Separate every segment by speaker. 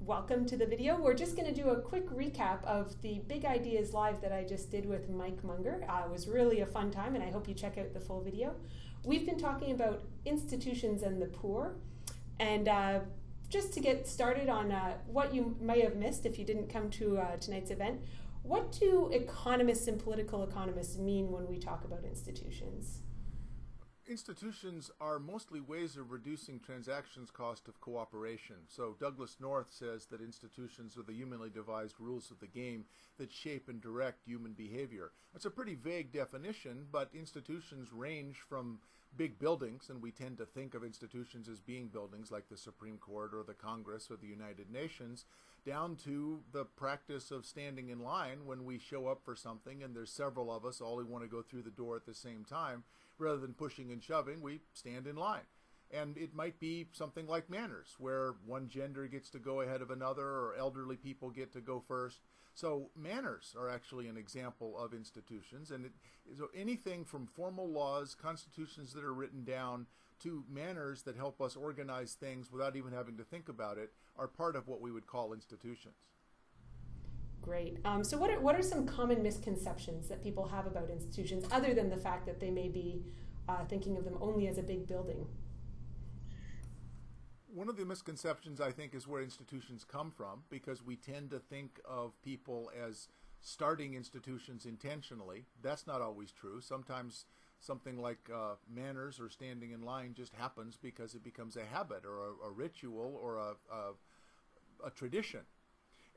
Speaker 1: welcome to the video. We're just going to do a quick recap of the Big Ideas Live that I just did with Mike Munger. Uh, it was really a fun time, and I hope you check out the full video. We've been talking about institutions and the poor, and uh, just to get started on uh, what you may have missed if you didn't come to uh, tonight's event, what do economists and political economists mean when we talk about institutions?
Speaker 2: Institutions are mostly ways of reducing transactions cost of cooperation. So Douglass North says that institutions are the humanly devised rules of the game that shape and direct human behavior. That's a pretty vague definition, but institutions range from big buildings, and we tend to think of institutions as being buildings like the Supreme Court or the Congress or the United Nations, down to the practice of standing in line when we show up for something and there's several of us all who want to go through the door at the same time rather than pushing and shoving, we stand in line. And it might be something like manners, where one gender gets to go ahead of another, or elderly people get to go first. So manners are actually an example of institutions, and it, so anything from formal laws, constitutions that are written down, to manners that help us organize things without even having to think about it, are part of what we would call institutions.
Speaker 1: Great. Um, so, what are, what are some common misconceptions that people have about institutions, other than the fact that they may be uh, thinking of them only as a big building?
Speaker 2: One of the misconceptions, I think, is where institutions come from, because we tend to think of people as starting institutions intentionally. That's not always true. Sometimes something like uh, manners or standing in line just happens because it becomes a habit or a, a ritual or a, a, a tradition.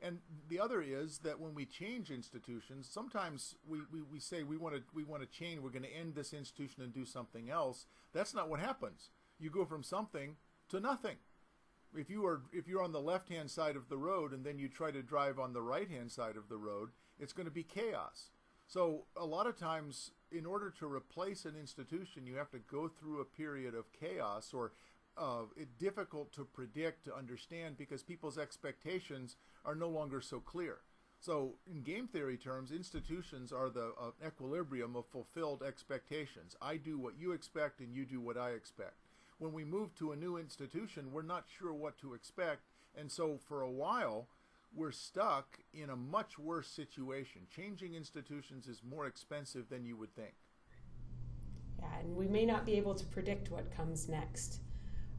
Speaker 2: And the other is that when we change institutions, sometimes we, we, we say we want to we want to change, we're going to end this institution and do something else. That's not what happens. You go from something to nothing. If you are if you're on the left hand side of the road and then you try to drive on the right hand side of the road, it's going to be chaos. So a lot of times in order to replace an institution, you have to go through a period of chaos or uh, difficult to predict, to understand, because people's expectations are no longer so clear. So, in game theory terms, institutions are the uh, equilibrium of fulfilled expectations. I do what you expect, and you do what I expect. When we move to a new institution, we're not sure what to expect, and so for a while, we're stuck in a much worse situation. Changing institutions is more expensive than you would think.
Speaker 1: Yeah, and we may not be able to predict what comes next.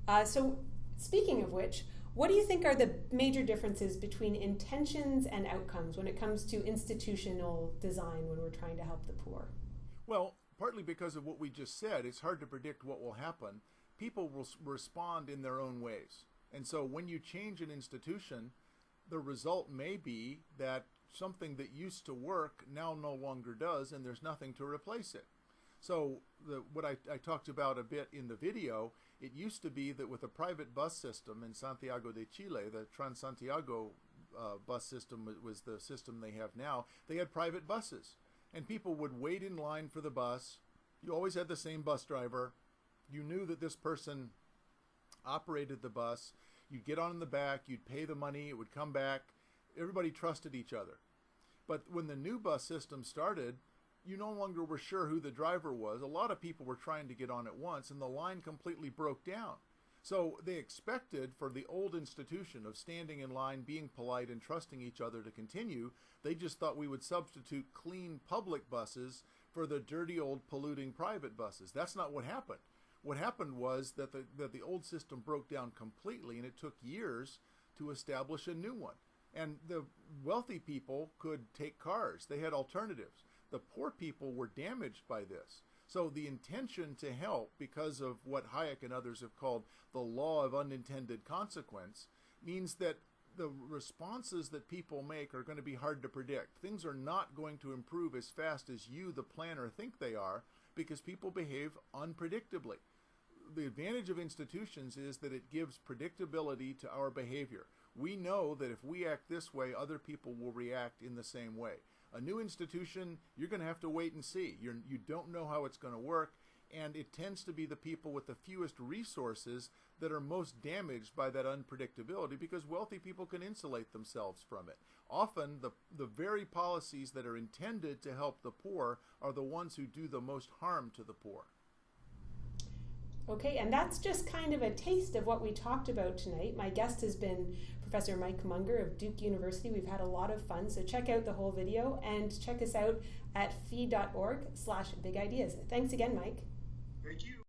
Speaker 1: Uh, so, speaking of which, what do you think are the major differences between intentions and outcomes when it comes to institutional design when we're trying to help the poor?
Speaker 2: Well, partly because of what we just said, it's hard to predict what will happen. People will respond in their own ways. And so when you change an institution, the result may be that something that used to work now no longer does, and there's nothing to replace it. So the, what I, I talked about a bit in the video it used to be that with a private bus system in Santiago de Chile, the Transantiago uh, bus system was the system they have now, they had private buses. And people would wait in line for the bus. You always had the same bus driver. You knew that this person operated the bus. You'd get on in the back, you'd pay the money, it would come back. Everybody trusted each other. But when the new bus system started, you no longer were sure who the driver was. A lot of people were trying to get on at once, and the line completely broke down. So they expected for the old institution of standing in line, being polite, and trusting each other to continue. They just thought we would substitute clean public buses for the dirty old polluting private buses. That's not what happened. What happened was that the, that the old system broke down completely, and it took years to establish a new one. And the wealthy people could take cars. They had alternatives the poor people were damaged by this. So the intention to help, because of what Hayek and others have called the law of unintended consequence, means that the responses that people make are going to be hard to predict. Things are not going to improve as fast as you, the planner, think they are because people behave unpredictably. The advantage of institutions is that it gives predictability to our behavior. We know that if we act this way, other people will react in the same way. A new institution, you're going to have to wait and see. You're, you don't know how it's going to work, and it tends to be the people with the fewest resources that are most damaged by that unpredictability because wealthy people can insulate themselves from it. Often, the, the very policies that are intended to help the poor are the ones who do the most harm to the poor.
Speaker 1: Okay, and that's just kind of a taste of what we talked about tonight. My guest has been Professor Mike Munger of Duke University. We've had a lot of fun, so check out the whole video and check us out at fee.org slash big ideas. Thanks again, Mike.
Speaker 3: Thank you.